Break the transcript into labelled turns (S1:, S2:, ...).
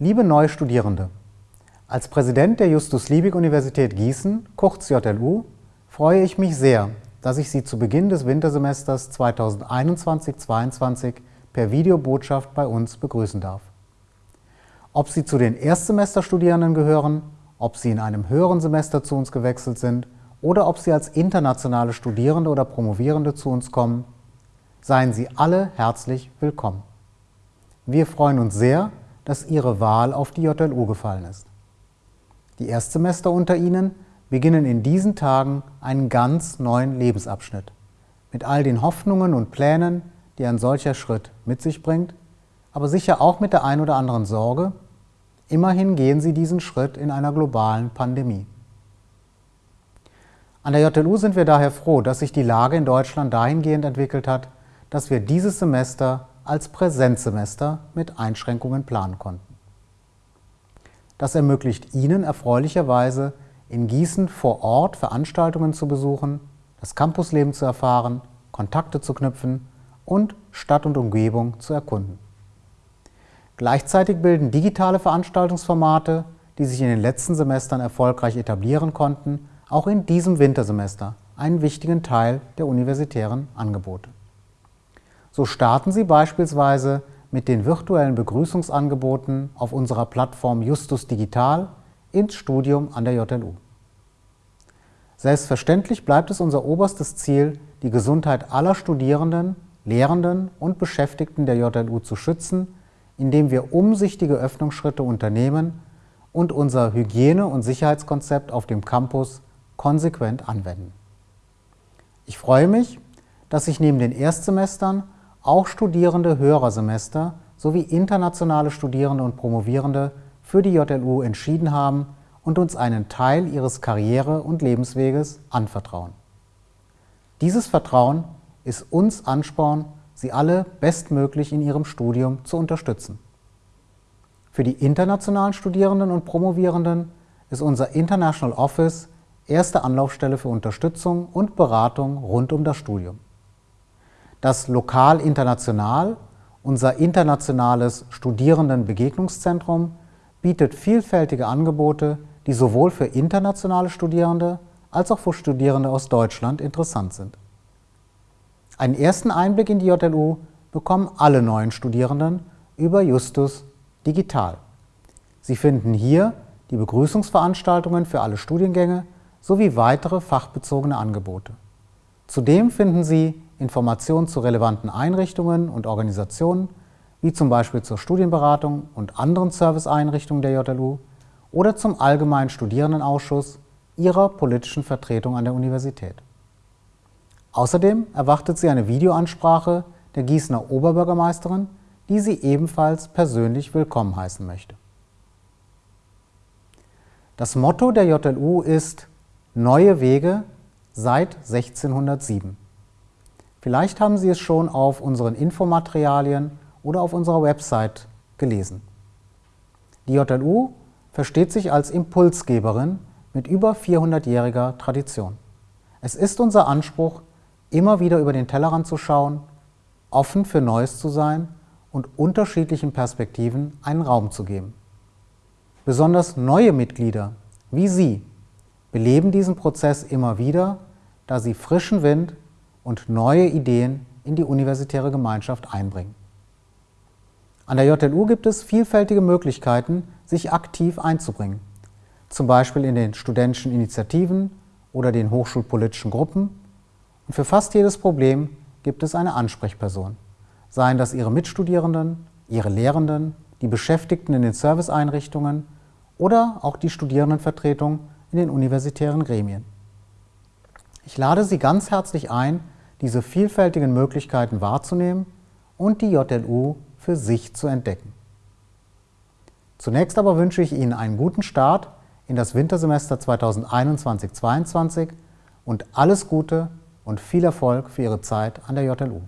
S1: Liebe neue Studierende, als Präsident der Justus-Liebig-Universität Gießen, kurz JLU, freue ich mich sehr, dass ich Sie zu Beginn des Wintersemesters 2021-22 per Videobotschaft bei uns begrüßen darf. Ob Sie zu den Erstsemesterstudierenden gehören, ob Sie in einem höheren Semester zu uns gewechselt sind oder ob Sie als internationale Studierende oder Promovierende zu uns kommen, seien Sie alle herzlich willkommen. Wir freuen uns sehr, dass Ihre Wahl auf die JLU gefallen ist. Die Erstsemester unter Ihnen beginnen in diesen Tagen einen ganz neuen Lebensabschnitt mit all den Hoffnungen und Plänen, die ein solcher Schritt mit sich bringt, aber sicher auch mit der ein oder anderen Sorge. Immerhin gehen sie diesen Schritt in einer globalen Pandemie. An der JLU sind wir daher froh, dass sich die Lage in Deutschland dahingehend entwickelt hat, dass wir dieses Semester als Präsenzsemester mit Einschränkungen planen konnten. Das ermöglicht Ihnen erfreulicherweise, in Gießen vor Ort Veranstaltungen zu besuchen, das Campusleben zu erfahren, Kontakte zu knüpfen und Stadt und Umgebung zu erkunden. Gleichzeitig bilden digitale Veranstaltungsformate, die sich in den letzten Semestern erfolgreich etablieren konnten, auch in diesem Wintersemester einen wichtigen Teil der universitären Angebote. So starten Sie beispielsweise mit den virtuellen Begrüßungsangeboten auf unserer Plattform Justus Digital ins Studium an der JLU. Selbstverständlich bleibt es unser oberstes Ziel, die Gesundheit aller Studierenden, Lehrenden und Beschäftigten der JLU zu schützen, indem wir umsichtige Öffnungsschritte unternehmen und unser Hygiene- und Sicherheitskonzept auf dem Campus konsequent anwenden. Ich freue mich, dass sich neben den Erstsemestern auch Studierende höherer Semester sowie internationale Studierende und Promovierende für die JLU entschieden haben und uns einen Teil ihres Karriere- und Lebensweges anvertrauen. Dieses Vertrauen ist uns Ansporn, sie alle bestmöglich in ihrem Studium zu unterstützen. Für die internationalen Studierenden und Promovierenden ist unser International Office erste Anlaufstelle für Unterstützung und Beratung rund um das Studium. Das Lokal International, unser internationales Studierendenbegegnungszentrum, bietet vielfältige Angebote, die sowohl für internationale Studierende als auch für Studierende aus Deutschland interessant sind. Einen ersten Einblick in die JLU bekommen alle neuen Studierenden über Justus digital. Sie finden hier die Begrüßungsveranstaltungen für alle Studiengänge sowie weitere fachbezogene Angebote. Zudem finden Sie Informationen zu relevanten Einrichtungen und Organisationen, wie zum Beispiel zur Studienberatung und anderen Serviceeinrichtungen der JLU oder zum Allgemeinen Studierendenausschuss Ihrer politischen Vertretung an der Universität. Außerdem erwartet Sie eine Videoansprache der Gießener Oberbürgermeisterin, die Sie ebenfalls persönlich willkommen heißen möchte. Das Motto der JLU ist Neue Wege seit 1607. Vielleicht haben Sie es schon auf unseren Infomaterialien oder auf unserer Website gelesen. Die JLU versteht sich als Impulsgeberin mit über 400-jähriger Tradition. Es ist unser Anspruch, immer wieder über den Tellerrand zu schauen, offen für Neues zu sein und unterschiedlichen Perspektiven einen Raum zu geben. Besonders neue Mitglieder, wie Sie, beleben diesen Prozess immer wieder, da sie frischen Wind und neue Ideen in die universitäre Gemeinschaft einbringen. An der JLU gibt es vielfältige Möglichkeiten, sich aktiv einzubringen, zum Beispiel in den studentischen Initiativen oder den hochschulpolitischen Gruppen. Und für fast jedes Problem gibt es eine Ansprechperson, seien das Ihre Mitstudierenden, Ihre Lehrenden, die Beschäftigten in den Serviceeinrichtungen oder auch die Studierendenvertretung in den universitären Gremien. Ich lade Sie ganz herzlich ein, diese vielfältigen Möglichkeiten wahrzunehmen und die JLU für sich zu entdecken. Zunächst aber wünsche ich Ihnen einen guten Start in das Wintersemester 2021-22 und alles Gute und viel Erfolg für Ihre Zeit an der JLU.